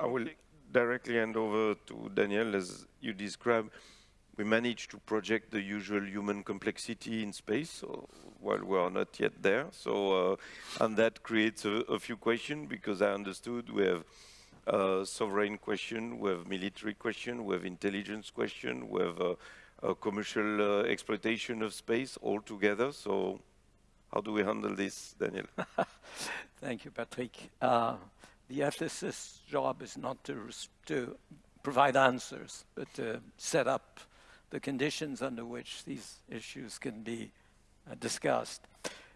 I will directly hand over to Daniel. As you described, we managed to project the usual human complexity in space, so while we are not yet there. So, uh, and that creates a, a few questions because I understood we have a sovereign question, we have military question, we have intelligence question, we have a, a commercial uh, exploitation of space all together. So how do we handle this, Daniel? Thank you, Patrick. The ethicist's job is not to, to provide answers, but to set up the conditions under which these issues can be uh, discussed.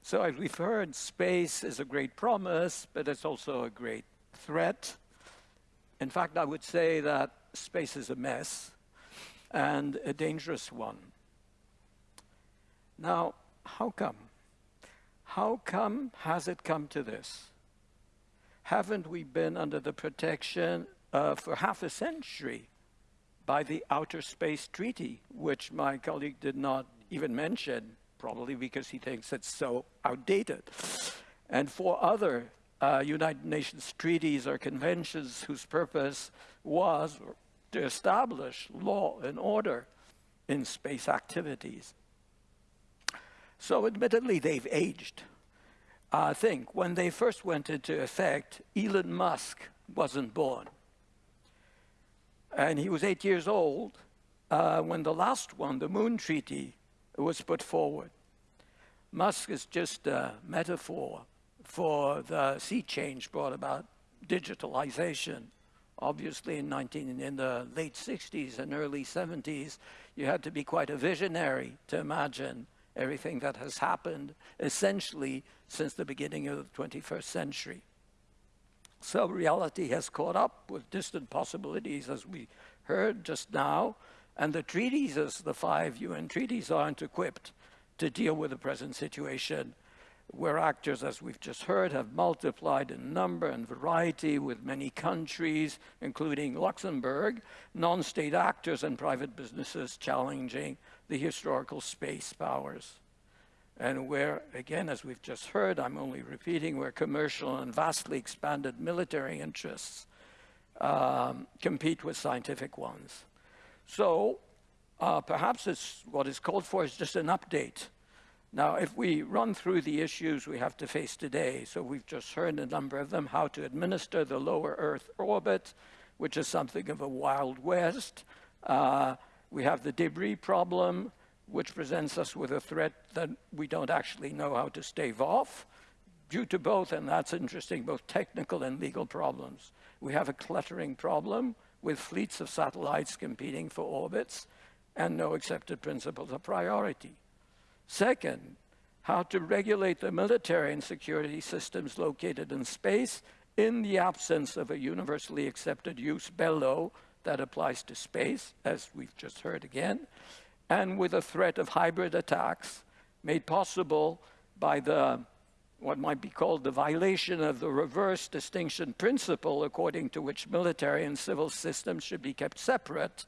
So as we've heard, space is a great promise, but it's also a great threat. In fact, I would say that space is a mess and a dangerous one. Now, how come? How come has it come to this? Haven't we been under the protection uh, for half a century by the Outer Space Treaty, which my colleague did not even mention, probably because he thinks it's so outdated, and for other uh, United Nations treaties or conventions whose purpose was to establish law and order in space activities. So admittedly, they've aged. I think when they first went into effect, Elon Musk wasn't born. And he was eight years old uh, when the last one, the Moon Treaty, was put forward. Musk is just a metaphor for the sea change brought about digitalization. Obviously, in, 19, in the late 60s and early 70s, you had to be quite a visionary to imagine everything that has happened essentially since the beginning of the 21st century. So reality has caught up with distant possibilities, as we heard just now, and the treaties, as the five UN treaties, aren't equipped to deal with the present situation where actors, as we've just heard, have multiplied in number and variety with many countries, including Luxembourg, non-state actors and private businesses challenging the historical space powers. And where, again, as we've just heard, I'm only repeating, where commercial and vastly expanded military interests um, compete with scientific ones. So uh, perhaps it's, what is called for is just an update now, if we run through the issues we have to face today, so we've just heard a number of them, how to administer the lower Earth orbit, which is something of a wild west. Uh, we have the debris problem, which presents us with a threat that we don't actually know how to stave off, due to both, and that's interesting, both technical and legal problems. We have a cluttering problem with fleets of satellites competing for orbits and no accepted principles of priority. Second, how to regulate the military and security systems located in space in the absence of a universally accepted jus bello that applies to space, as we've just heard again, and with a threat of hybrid attacks made possible by the what might be called the violation of the reverse distinction principle according to which military and civil systems should be kept separate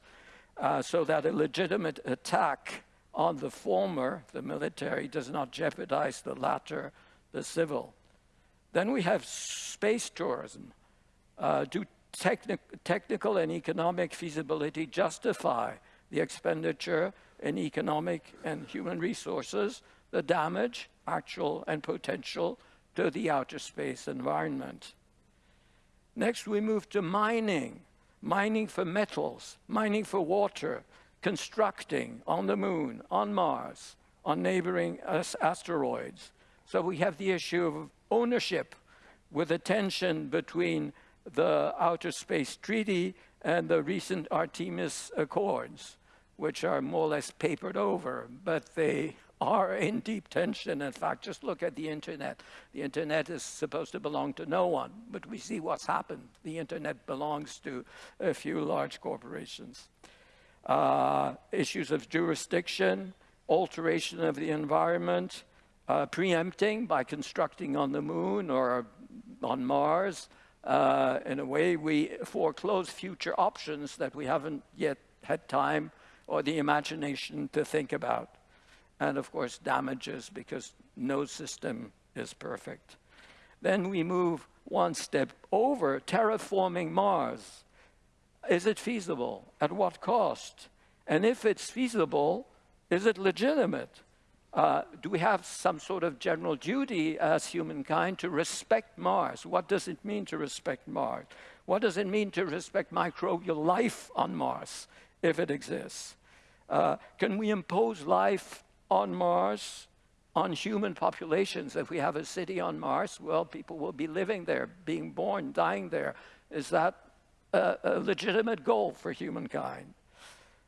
uh, so that a legitimate attack on the former, the military, does not jeopardize the latter, the civil. Then we have space tourism. Uh, do techni technical and economic feasibility justify the expenditure in economic and human resources, the damage, actual and potential, to the outer space environment? Next, we move to mining. Mining for metals, mining for water, constructing on the moon, on Mars, on neighboring asteroids. So we have the issue of ownership with a tension between the Outer Space Treaty and the recent Artemis Accords, which are more or less papered over, but they are in deep tension. In fact, just look at the internet. The internet is supposed to belong to no one, but we see what's happened. The internet belongs to a few large corporations uh, issues of jurisdiction, alteration of the environment, uh, preempting by constructing on the moon or on Mars. Uh, in a way, we foreclose future options that we haven't yet had time or the imagination to think about. And of course, damages because no system is perfect. Then we move one step over, terraforming Mars. Is it feasible? At what cost? And if it's feasible, is it legitimate? Uh, do we have some sort of general duty as humankind to respect Mars? What does it mean to respect Mars? What does it mean to respect microbial life on Mars, if it exists? Uh, can we impose life on Mars, on human populations? If we have a city on Mars, well, people will be living there, being born, dying there. Is that a, a legitimate goal for humankind?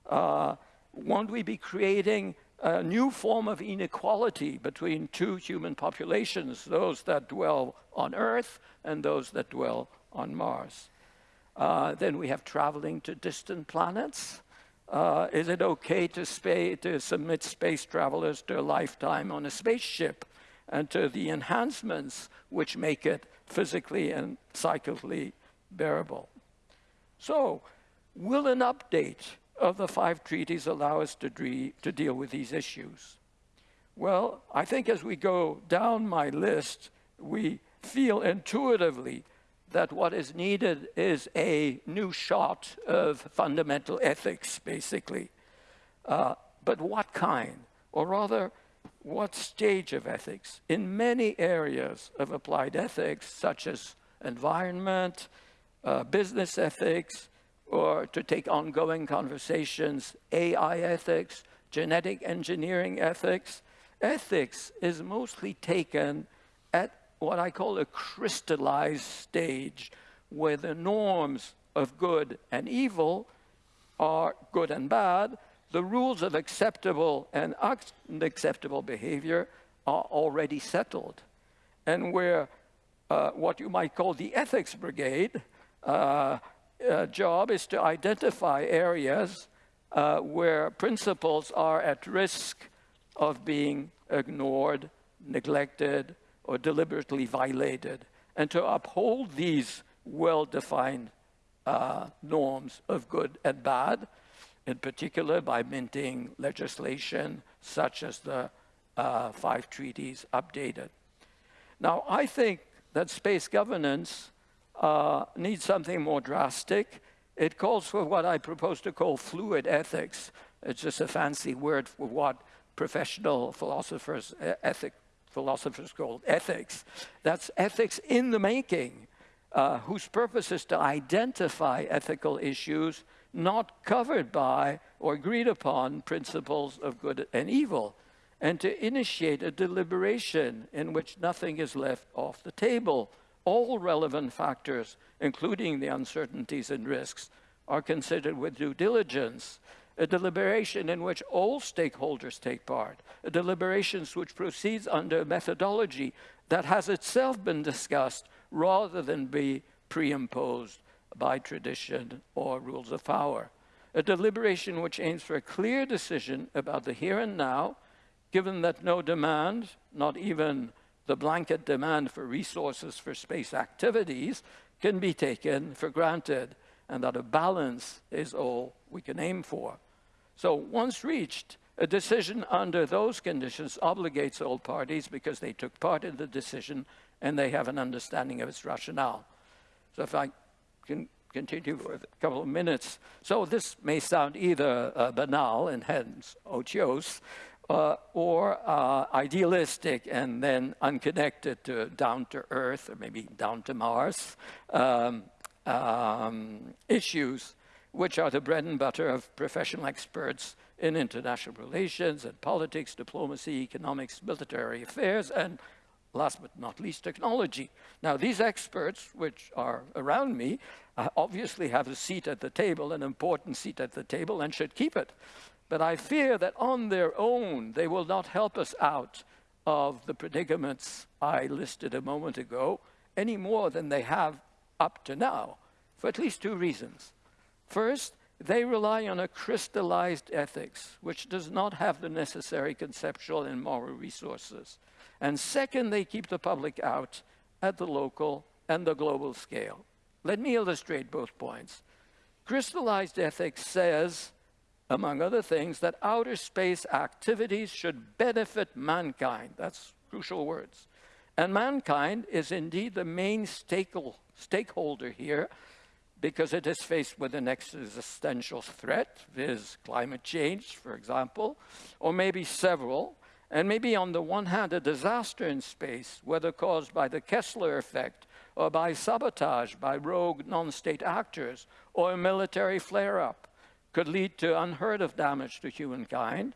Uh, won't we be creating a new form of inequality between two human populations, those that dwell on Earth and those that dwell on Mars. Uh, then we have traveling to distant planets. Uh, is it okay to, to, submit space travelers to a lifetime on a spaceship and to the enhancements which make it physically and psychically bearable? So, will an update of the five treaties allow us to, to deal with these issues? Well, I think as we go down my list, we feel intuitively that what is needed is a new shot of fundamental ethics, basically. Uh, but what kind? Or rather, what stage of ethics? In many areas of applied ethics, such as environment, uh, business ethics, or to take ongoing conversations, AI ethics, genetic engineering ethics. Ethics is mostly taken at what I call a crystallized stage, where the norms of good and evil are good and bad, the rules of acceptable and unacceptable behavior are already settled. And where uh, what you might call the ethics brigade uh, uh, job is to identify areas uh, where principles are at risk of being ignored, neglected, or deliberately violated, and to uphold these well-defined uh, norms of good and bad, in particular by minting legislation such as the uh, five treaties updated. Now, I think that space governance uh, needs something more drastic. It calls for what I propose to call fluid ethics. It's just a fancy word for what professional philosophers, ethic philosophers call ethics. That's ethics in the making, uh, whose purpose is to identify ethical issues not covered by or agreed upon principles of good and evil, and to initiate a deliberation in which nothing is left off the table all relevant factors, including the uncertainties and risks, are considered with due diligence. A deliberation in which all stakeholders take part, a deliberation which proceeds under a methodology that has itself been discussed rather than be pre-imposed by tradition or rules of power. A deliberation which aims for a clear decision about the here and now, given that no demand, not even the blanket demand for resources for space activities can be taken for granted and that a balance is all we can aim for. So once reached, a decision under those conditions obligates all parties because they took part in the decision and they have an understanding of its rationale. So if I can continue for a couple of minutes. So this may sound either uh, banal and hence otiose, uh, or uh, idealistic and then unconnected to down to earth or maybe down to Mars um, um, issues, which are the bread and butter of professional experts in international relations and politics, diplomacy, economics, military affairs, and last but not least, technology. Now, these experts, which are around me, uh, obviously have a seat at the table, an important seat at the table, and should keep it. But I fear that on their own, they will not help us out of the predicaments I listed a moment ago any more than they have up to now, for at least two reasons. First, they rely on a crystallized ethics, which does not have the necessary conceptual and moral resources. And second, they keep the public out at the local and the global scale. Let me illustrate both points. Crystallized ethics says among other things, that outer space activities should benefit mankind. That's crucial words. And mankind is indeed the main stakeholder here because it is faced with an existential threat, viz. climate change, for example, or maybe several, and maybe on the one hand a disaster in space, whether caused by the Kessler effect or by sabotage by rogue non-state actors or a military flare-up, could lead to unheard of damage to humankind,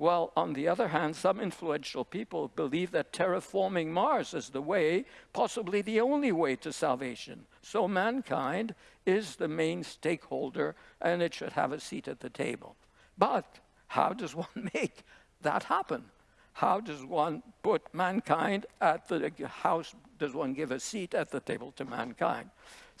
well, on the other hand, some influential people believe that terraforming Mars is the way, possibly the only way to salvation. So mankind is the main stakeholder and it should have a seat at the table. But how does one make that happen? How does one put mankind at the, how does one give a seat at the table to mankind?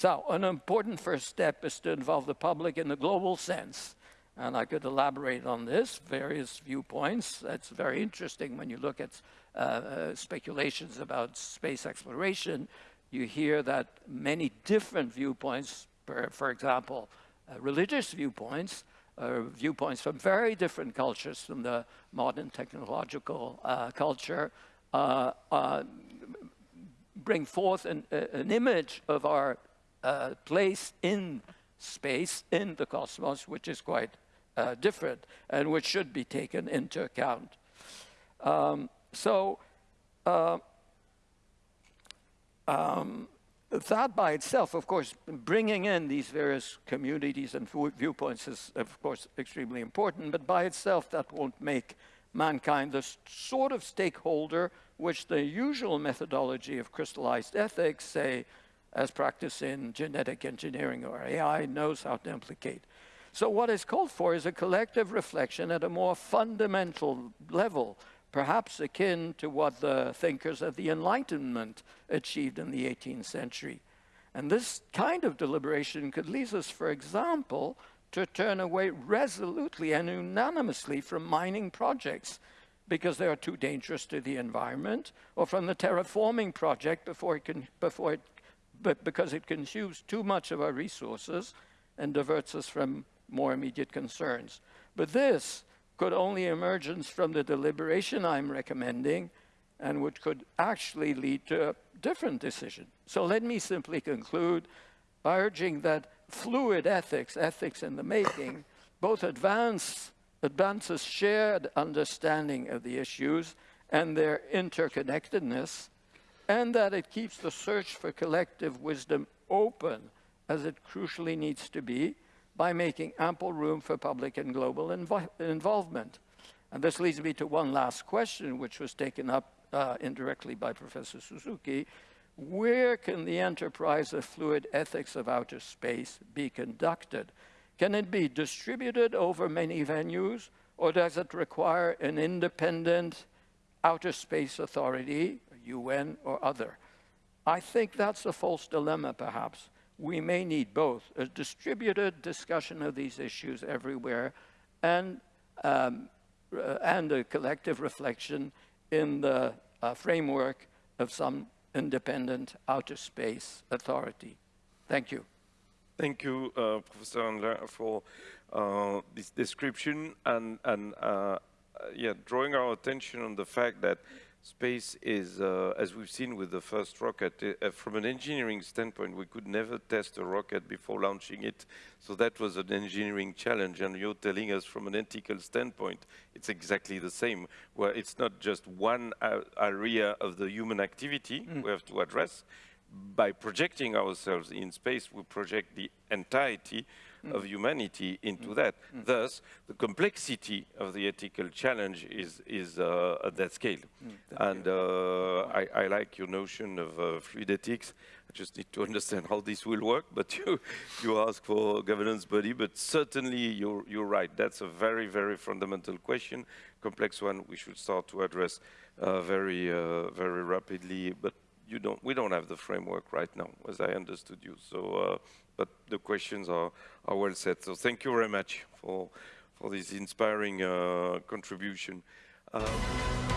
So an important first step is to involve the public in the global sense and I could elaborate on this, various viewpoints. That's very interesting when you look at uh, uh, speculations about space exploration. You hear that many different viewpoints, per, for example, uh, religious viewpoints, uh, viewpoints from very different cultures from the modern technological uh, culture, uh, bring forth an, an, image of our place in space in the cosmos, which is quite uh, different and which should be taken into account. Um, so uh, um, that by itself, of course, bringing in these various communities and viewpoints is, of course, extremely important, but by itself that won't make mankind the sort of stakeholder which the usual methodology of crystallized ethics, say, as practiced in genetic engineering or AI, knows how to implicate. So what is called for is a collective reflection at a more fundamental level, perhaps akin to what the thinkers of the Enlightenment achieved in the 18th century. And this kind of deliberation could lead us, for example, to turn away resolutely and unanimously from mining projects because they are too dangerous to the environment, or from the terraforming project before it can, before it, but because it consumes too much of our resources and diverts us from more immediate concerns. But this could only emerge from the deliberation I'm recommending and which could actually lead to a different decision. So let me simply conclude by urging that fluid ethics, ethics in the making, both advance, advances shared understanding of the issues and their interconnectedness, and that it keeps the search for collective wisdom open as it crucially needs to be, by making ample room for public and global invo involvement. And this leads me to one last question, which was taken up uh, indirectly by Professor Suzuki. Where can the enterprise of fluid ethics of outer space be conducted? Can it be distributed over many venues, or does it require an independent outer space authority, UN or other? I think that's a false dilemma, perhaps we may need both, a distributed discussion of these issues everywhere and, um, uh, and a collective reflection in the uh, framework of some independent outer space authority. Thank you. Thank you, uh, Professor Andler, for uh, this description and, and uh, yeah, drawing our attention on the fact that Space is, uh, as we've seen with the first rocket, uh, from an engineering standpoint, we could never test a rocket before launching it. So that was an engineering challenge. And you're telling us from an ethical standpoint, it's exactly the same, where it's not just one area of the human activity mm. we have to address. By projecting ourselves in space, we project the entirety mm. of humanity into mm. that. Mm. Thus, the complexity of the ethical challenge is, is uh, at that scale. Mm. And uh, I, I, like your notion of uh, fluid ethics. I just need to understand how this will work, but you, you ask for governance body, but certainly you're, you're right. That's a very, very fundamental question, complex one we should start to address uh, very, uh, very rapidly, but you don't, we don't have the framework right now, as I understood you. So uh, but the questions are, are well set. So thank you very much for, for this inspiring uh, contribution. Um,